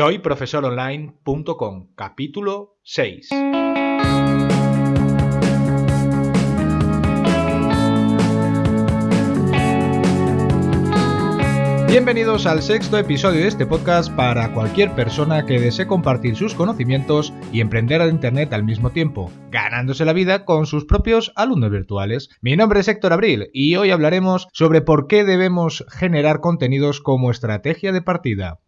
Soy profesoronline.com, capítulo 6. Bienvenidos al sexto episodio de este podcast para cualquier persona que desee compartir sus conocimientos y emprender a Internet al mismo tiempo, ganándose la vida con sus propios alumnos virtuales. Mi nombre es Héctor Abril y hoy hablaremos sobre por qué debemos generar contenidos como estrategia de partida.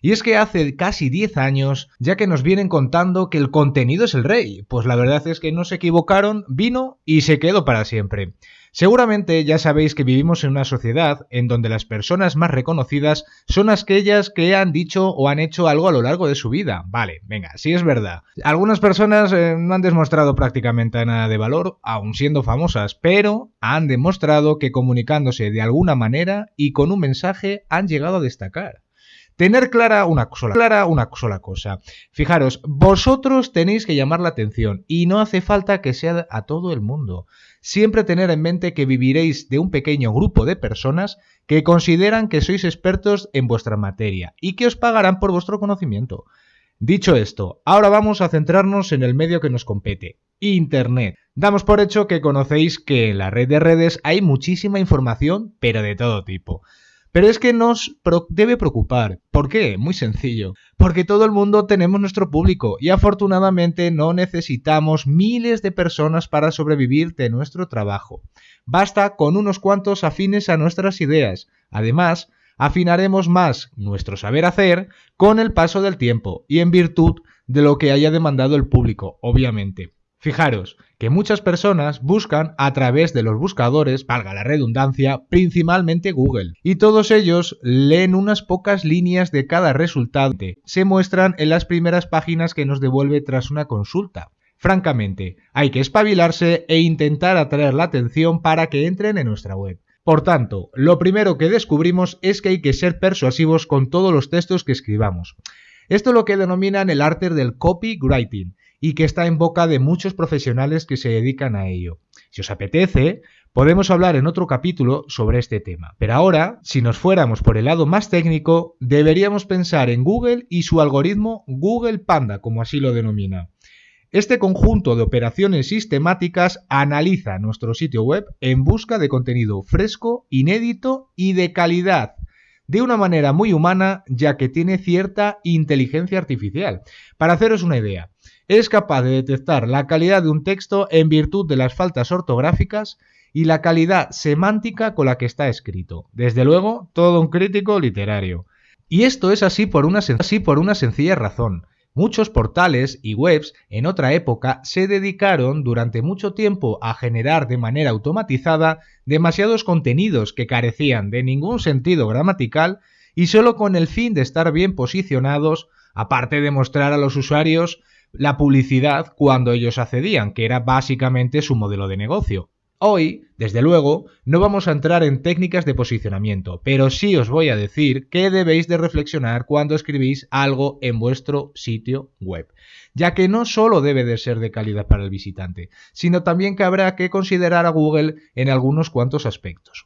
Y es que hace casi 10 años ya que nos vienen contando que el contenido es el rey, pues la verdad es que no se equivocaron, vino y se quedó para siempre. Seguramente ya sabéis que vivimos en una sociedad en donde las personas más reconocidas son aquellas que han dicho o han hecho algo a lo largo de su vida. Vale, venga, sí es verdad. Algunas personas eh, no han demostrado prácticamente nada de valor, aun siendo famosas, pero han demostrado que comunicándose de alguna manera y con un mensaje han llegado a destacar. Tener clara una sola, clara una sola cosa. Fijaros, vosotros tenéis que llamar la atención y no hace falta que sea a todo el mundo. Siempre tener en mente que viviréis de un pequeño grupo de personas que consideran que sois expertos en vuestra materia y que os pagarán por vuestro conocimiento. Dicho esto, ahora vamos a centrarnos en el medio que nos compete, Internet. Damos por hecho que conocéis que en la red de redes hay muchísima información, pero de todo tipo. Pero es que nos debe preocupar. ¿Por qué? Muy sencillo. Porque todo el mundo tenemos nuestro público y afortunadamente no necesitamos miles de personas para sobrevivir de nuestro trabajo. Basta con unos cuantos afines a nuestras ideas. Además, afinaremos más nuestro saber hacer con el paso del tiempo y en virtud de lo que haya demandado el público, obviamente. Fijaros que muchas personas buscan a través de los buscadores, valga la redundancia, principalmente Google, y todos ellos leen unas pocas líneas de cada resultado. Se muestran en las primeras páginas que nos devuelve tras una consulta. Francamente, hay que espabilarse e intentar atraer la atención para que entren en nuestra web. Por tanto, lo primero que descubrimos es que hay que ser persuasivos con todos los textos que escribamos. Esto es lo que denominan el arte del copywriting y que está en boca de muchos profesionales que se dedican a ello. Si os apetece, podemos hablar en otro capítulo sobre este tema. Pero ahora, si nos fuéramos por el lado más técnico, deberíamos pensar en Google y su algoritmo Google Panda, como así lo denomina. Este conjunto de operaciones sistemáticas analiza nuestro sitio web en busca de contenido fresco, inédito y de calidad de una manera muy humana ya que tiene cierta inteligencia artificial. Para haceros una idea, es capaz de detectar la calidad de un texto en virtud de las faltas ortográficas y la calidad semántica con la que está escrito. Desde luego, todo un crítico literario. Y esto es así por una, sencilla razón. Muchos portales y webs en otra época se dedicaron durante mucho tiempo a generar de manera automatizada demasiados contenidos que carecían de ningún sentido gramatical y solo con el fin de estar bien posicionados, aparte de mostrar a los usuarios la publicidad cuando ellos accedían, que era básicamente su modelo de negocio. Hoy, desde luego, no vamos a entrar en técnicas de posicionamiento, pero sí os voy a decir que debéis de reflexionar cuando escribís algo en vuestro sitio web, ya que no solo debe de ser de calidad para el visitante, sino también que habrá que considerar a Google en algunos cuantos aspectos.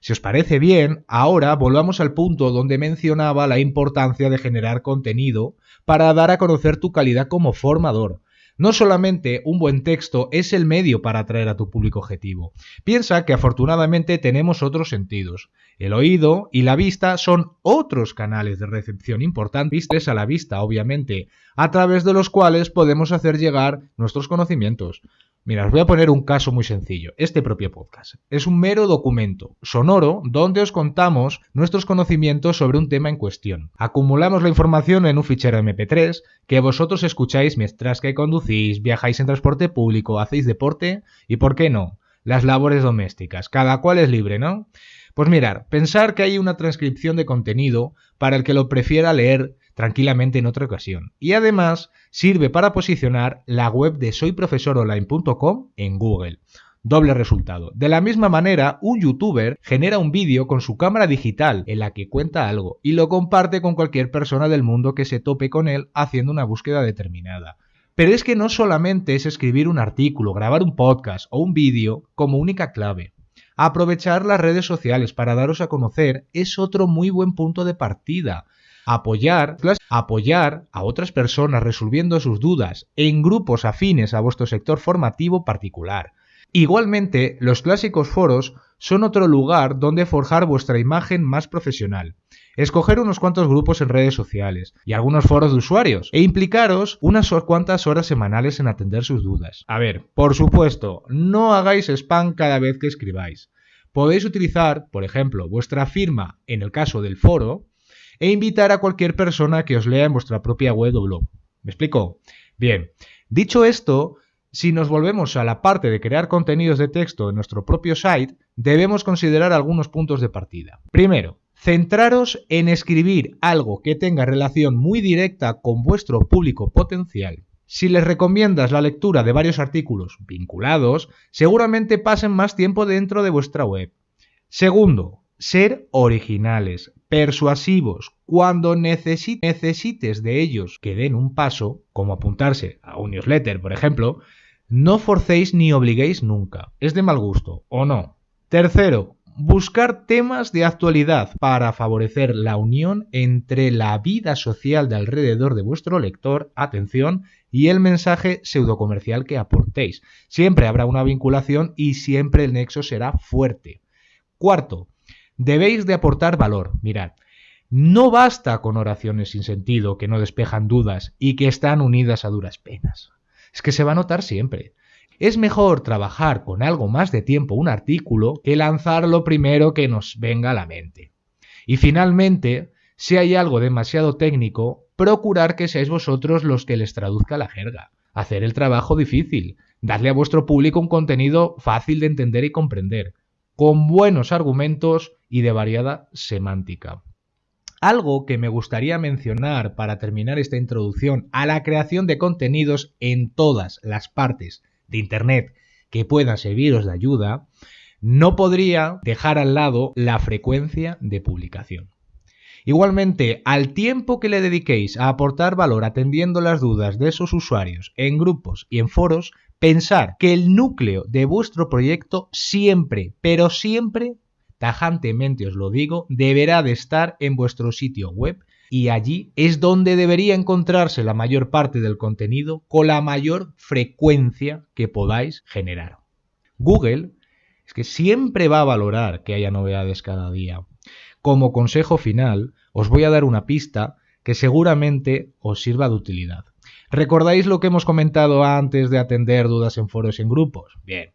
Si os parece bien, ahora volvamos al punto donde mencionaba la importancia de generar contenido para dar a conocer tu calidad como formador. No solamente un buen texto es el medio para atraer a tu público objetivo. Piensa que afortunadamente tenemos otros sentidos. El oído y la vista son otros canales de recepción importantes a la vista, obviamente, a través de los cuales podemos hacer llegar nuestros conocimientos. Mira, os voy a poner un caso muy sencillo. Este propio podcast es un mero documento sonoro donde os contamos nuestros conocimientos sobre un tema en cuestión. Acumulamos la información en un fichero MP3 que vosotros escucháis mientras que conducís, viajáis en transporte público, hacéis deporte y, ¿por qué no? Las labores domésticas. Cada cual es libre, ¿no? Pues mirar, pensar que hay una transcripción de contenido para el que lo prefiera leer tranquilamente en otra ocasión. Y además sirve para posicionar la web de soyprofesoronline.com en Google. Doble resultado. De la misma manera, un youtuber genera un vídeo con su cámara digital en la que cuenta algo y lo comparte con cualquier persona del mundo que se tope con él haciendo una búsqueda determinada. Pero es que no solamente es escribir un artículo, grabar un podcast o un vídeo como única clave. Aprovechar las redes sociales para daros a conocer es otro muy buen punto de partida. Apoyar, apoyar a otras personas resolviendo sus dudas en grupos afines a vuestro sector formativo particular. Igualmente, los clásicos foros son otro lugar donde forjar vuestra imagen más profesional. Escoger unos cuantos grupos en redes sociales y algunos foros de usuarios e implicaros unas cuantas horas semanales en atender sus dudas. A ver, por supuesto, no hagáis spam cada vez que escribáis. Podéis utilizar, por ejemplo, vuestra firma en el caso del foro e invitar a cualquier persona que os lea en vuestra propia web o blog. ¿Me explico? Bien, dicho esto, si nos volvemos a la parte de crear contenidos de texto en nuestro propio site, debemos considerar algunos puntos de partida. Primero, centraros en escribir algo que tenga relación muy directa con vuestro público potencial. Si les recomiendas la lectura de varios artículos vinculados, seguramente pasen más tiempo dentro de vuestra web. Segundo, ser originales, persuasivos, cuando necesites de ellos que den un paso, como apuntarse a un newsletter, por ejemplo, no forcéis ni obliguéis nunca. Es de mal gusto, ¿o no? Tercero, buscar temas de actualidad para favorecer la unión entre la vida social de alrededor de vuestro lector, atención, y el mensaje pseudocomercial que aportéis. Siempre habrá una vinculación y siempre el nexo será fuerte. Cuarto, debéis de aportar valor. Mirad, no basta con oraciones sin sentido que no despejan dudas y que están unidas a duras penas es que se va a notar siempre. Es mejor trabajar con algo más de tiempo un artículo que lanzar lo primero que nos venga a la mente. Y finalmente, si hay algo demasiado técnico, procurar que seáis vosotros los que les traduzca la jerga. Hacer el trabajo difícil, darle a vuestro público un contenido fácil de entender y comprender, con buenos argumentos y de variada semántica. Algo que me gustaría mencionar para terminar esta introducción a la creación de contenidos en todas las partes de Internet que puedan serviros de ayuda, no podría dejar al lado la frecuencia de publicación. Igualmente, al tiempo que le dediquéis a aportar valor atendiendo las dudas de esos usuarios en grupos y en foros, pensar que el núcleo de vuestro proyecto siempre, pero siempre tajantemente os lo digo, deberá de estar en vuestro sitio web y allí es donde debería encontrarse la mayor parte del contenido con la mayor frecuencia que podáis generar. Google es que siempre va a valorar que haya novedades cada día. Como consejo final, os voy a dar una pista que seguramente os sirva de utilidad. ¿Recordáis lo que hemos comentado antes de atender dudas en foros y en grupos? Bien,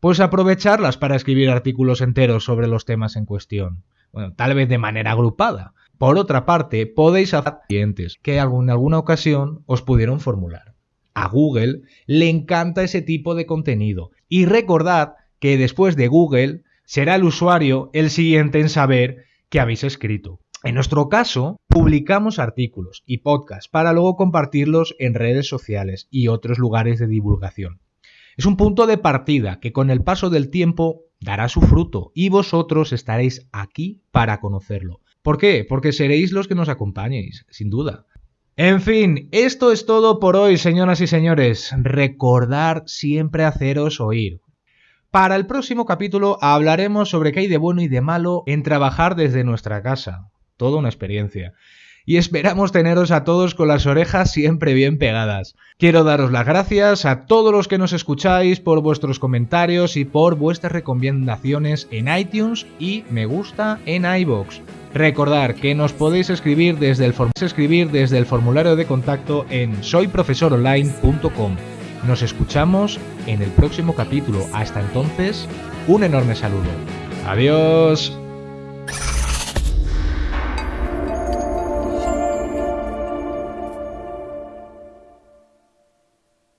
pues aprovecharlas para escribir artículos enteros sobre los temas en cuestión. Bueno, tal vez de manera agrupada. Por otra parte, podéis hacer clientes que en alguna ocasión os pudieron formular. A Google le encanta ese tipo de contenido. Y recordad que después de Google será el usuario el siguiente en saber que habéis escrito. En nuestro caso, publicamos artículos y podcasts para luego compartirlos en redes sociales y otros lugares de divulgación. Es un punto de partida que con el paso del tiempo dará su fruto y vosotros estaréis aquí para conocerlo. ¿Por qué? Porque seréis los que nos acompañéis, sin duda. En fin, esto es todo por hoy, señoras y señores. Recordar siempre haceros oír. Para el próximo capítulo hablaremos sobre qué hay de bueno y de malo en trabajar desde nuestra casa. Toda una experiencia y esperamos teneros a todos con las orejas siempre bien pegadas. Quiero daros las gracias a todos los que nos escucháis por vuestros comentarios y por vuestras recomendaciones en iTunes y me gusta en iBox. Recordar que nos podéis escribir desde el, escribir desde el formulario de contacto en soyprofesoronline.com. Nos escuchamos en el próximo capítulo. Hasta entonces, un enorme saludo. Adiós.